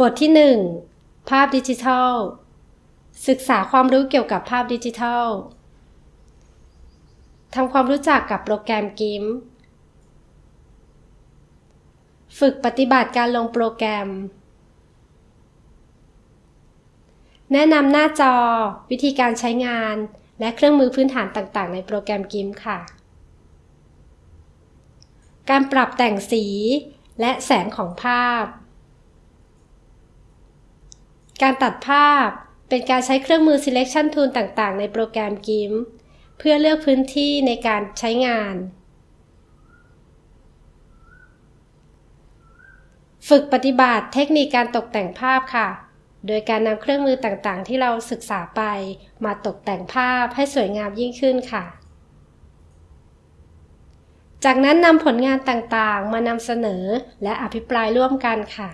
บทที่ 1 ภาพดิจิทัล ศึกษาความรู้เกี่ยวกับภาพดิจิทัลทำความรู้จักกับโปรแกรมกิมฝึกปฏิบัติการลงโปรแกรม แนะนำหน้าจอ วิธีการใช้งาน และเครื่องมือพื้นฐานต่างๆ ในโปรแกรมกิมค่ะ การปรับแต่งสีและแสงของภาพ การตัดภาพ เป็นการใช้เครื่องมือ selection tool ต่างๆ ในโปรแกรม GIMP เพื่อเลือกพื้นที่ในการใช้งาน ฝึกปฏิบัติเทคนิคการตกแต่งภาพค่ะ โดยการนำเครื่องมือต่างๆ ที่เราศึกษาไป มาตกแต่งภาพให้สวยงามยิ่งขึ้นค่ะ จากนั้นนำผลงานต่างๆ มานำเสนอและอภิปรายร่วมกันค่ะ